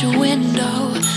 your window.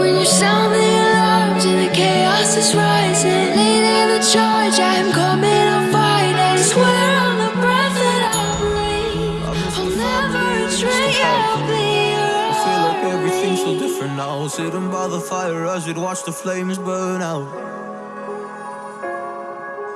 When you sound the alarms and the chaos is rising, leading the charge, I'm coming, I'm fighting. Swear on the breath that I breathe, I'll never yeah, I'll be I feel like everything's so different now. Sitting by the fire as we'd watch the flames burn out.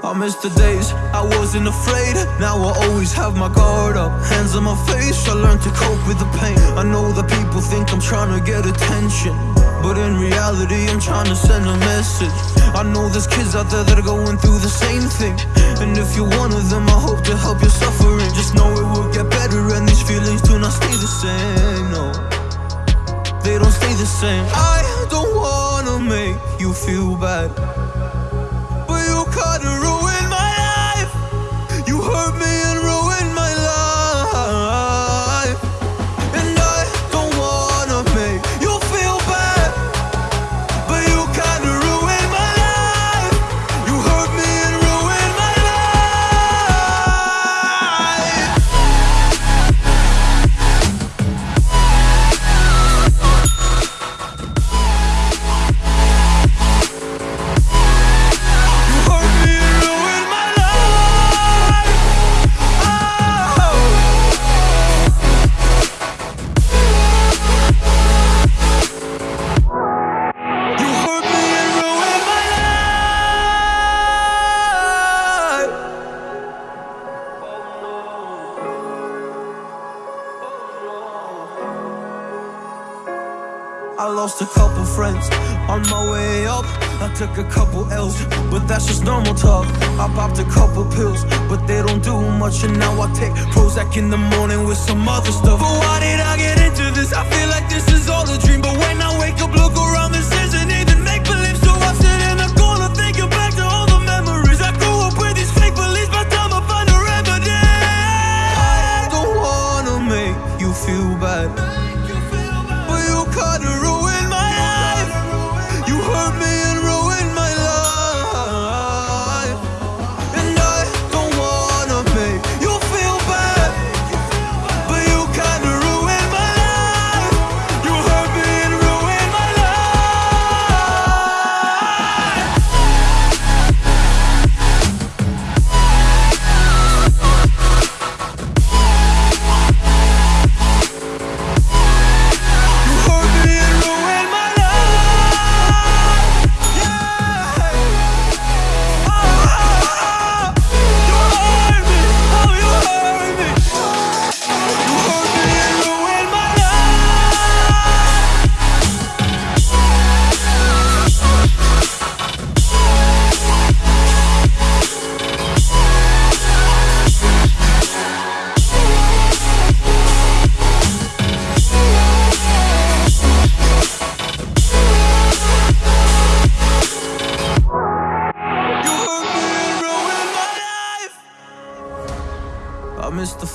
I miss the days I wasn't afraid. Now I always have my guard up. Hands on my face, I learned to cope with the pain. I know that people think I'm trying to get attention. But in reality, I'm trying to send a message. I know there's kids out there that are going through the same thing. And if you're one of them, I hope to help your suffering. Just know it will get better, and these feelings do not stay the same. No they don't stay the same. I don't wanna make you feel bad, I lost a couple friends on my way up. I took a couple L's, but that's just normal talk. I popped a couple pills, but they don't do much. And now I take Prozac in the morning with some other stuff. But why did I get into this?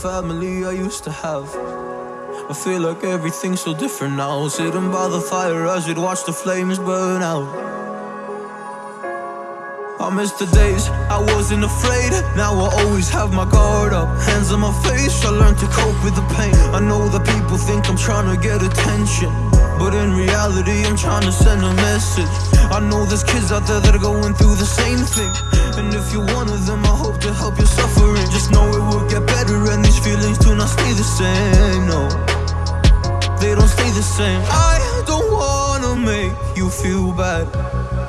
Family I used to have. I feel like everything's so different now. Sitting by the fire as we'd watch the flames burn out. I miss the days I wasn't afraid. Now I always have my guard up. Hands on my face, I learned to cope with the pain. I know that people think I'm trying to get attention. But in reality, I'm trying to send a message. I know there's kids out there that are going through the same thing. And if you're one of them, I hope to help your suffering. Just know it will get better, and these feelings do not stay the same. No, they don't stay the same. I don't wanna make you feel bad.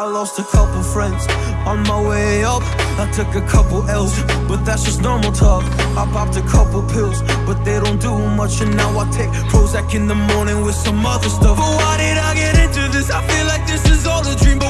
I lost a couple friends on my way up. I took a couple L's, but that's just normal talk. I popped a couple pills, but they don't do much. And now I take Prozac in the morning with some other stuff. But why did I get into this? I feel like this is all a dream.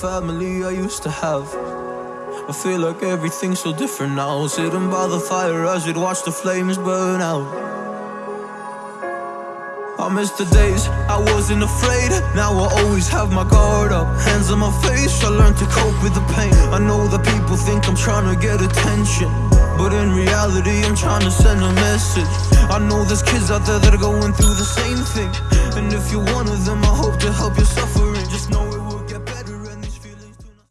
Family I used to have. I feel like everything's so different now. Sitting by the fire as we'd watch the flames burn out. I miss the days I wasn't afraid. Now I always have my guard up. Hands on my face, I learned to cope with the pain. I know that people think I'm trying to get attention. But in reality, I'm trying to send a message. I know there's kids out there that are going through the same thing. And if you're one of them, I hope to help your suffering. Just know